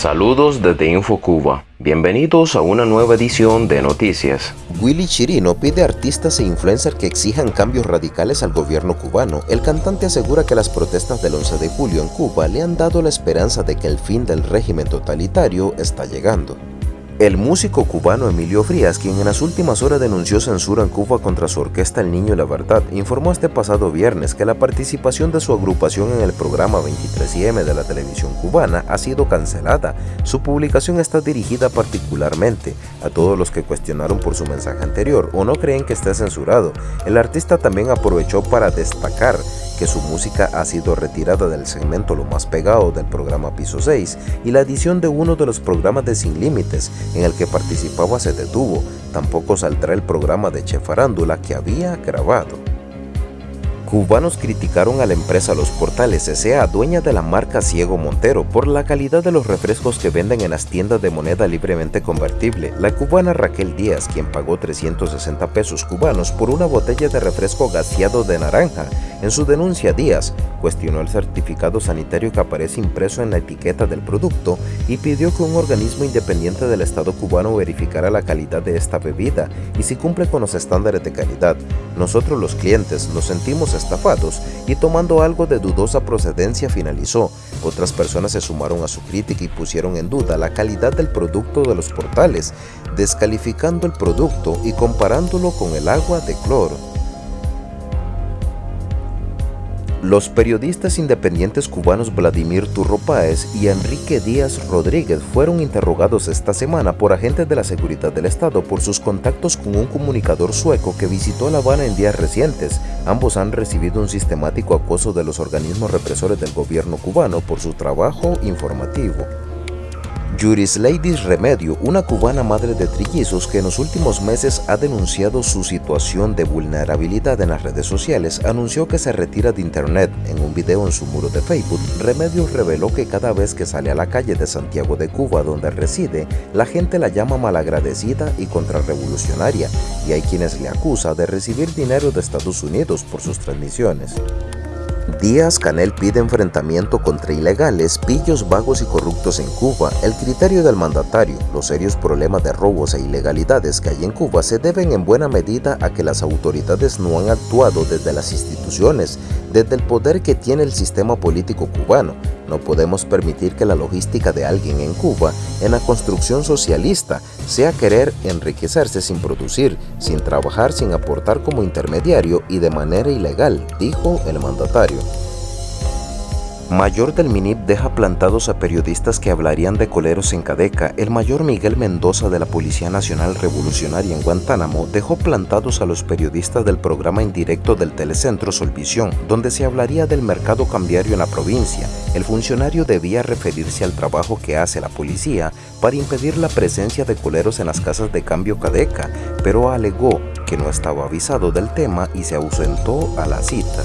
Saludos desde InfoCuba. Bienvenidos a una nueva edición de Noticias. Willy Chirino pide a artistas e influencers que exijan cambios radicales al gobierno cubano. El cantante asegura que las protestas del 11 de julio en Cuba le han dado la esperanza de que el fin del régimen totalitario está llegando. El músico cubano Emilio Frías, quien en las últimas horas denunció censura en Cuba contra su orquesta El Niño y la Verdad, informó este pasado viernes que la participación de su agrupación en el programa 23M de la televisión cubana ha sido cancelada. Su publicación está dirigida particularmente a todos los que cuestionaron por su mensaje anterior o no creen que esté censurado. El artista también aprovechó para destacar que su música ha sido retirada del segmento Lo Más Pegado del programa Piso 6 y la edición de uno de los programas de Sin Límites en el que participaba se detuvo. Tampoco saldrá el programa de Chefarándula que había grabado. Cubanos criticaron a la empresa Los Portales S.A., dueña de la marca Ciego Montero, por la calidad de los refrescos que venden en las tiendas de moneda libremente convertible. La cubana Raquel Díaz, quien pagó 360 pesos cubanos por una botella de refresco gaseado de naranja, en su denuncia Díaz cuestionó el certificado sanitario que aparece impreso en la etiqueta del producto y pidió que un organismo independiente del Estado cubano verificara la calidad de esta bebida y si cumple con los estándares de calidad. Nosotros los clientes nos sentimos estafados y tomando algo de dudosa procedencia finalizó. Otras personas se sumaron a su crítica y pusieron en duda la calidad del producto de los portales, descalificando el producto y comparándolo con el agua de cloro. Los periodistas independientes cubanos Vladimir Turro Páez y Enrique Díaz Rodríguez fueron interrogados esta semana por agentes de la seguridad del Estado por sus contactos con un comunicador sueco que visitó La Habana en días recientes. Ambos han recibido un sistemático acoso de los organismos represores del gobierno cubano por su trabajo informativo. Juris Ladies Remedio, una cubana madre de trillizos que en los últimos meses ha denunciado su situación de vulnerabilidad en las redes sociales, anunció que se retira de internet. En un video en su muro de Facebook, Remedio reveló que cada vez que sale a la calle de Santiago de Cuba donde reside, la gente la llama malagradecida y contrarrevolucionaria, y hay quienes le acusa de recibir dinero de Estados Unidos por sus transmisiones. Díaz Canel pide enfrentamiento contra ilegales, pillos vagos y corruptos en Cuba. El criterio del mandatario, los serios problemas de robos e ilegalidades que hay en Cuba se deben en buena medida a que las autoridades no han actuado desde las instituciones, desde el poder que tiene el sistema político cubano, no podemos permitir que la logística de alguien en Cuba, en la construcción socialista, sea querer enriquecerse sin producir, sin trabajar, sin aportar como intermediario y de manera ilegal, dijo el mandatario. Mayor del MINIP deja plantados a periodistas que hablarían de coleros en Cadeca. El mayor Miguel Mendoza de la Policía Nacional Revolucionaria en Guantánamo dejó plantados a los periodistas del programa indirecto del Telecentro Solvisión, donde se hablaría del mercado cambiario en la provincia. El funcionario debía referirse al trabajo que hace la policía para impedir la presencia de coleros en las casas de cambio Cadeca, pero alegó que no estaba avisado del tema y se ausentó a la cita.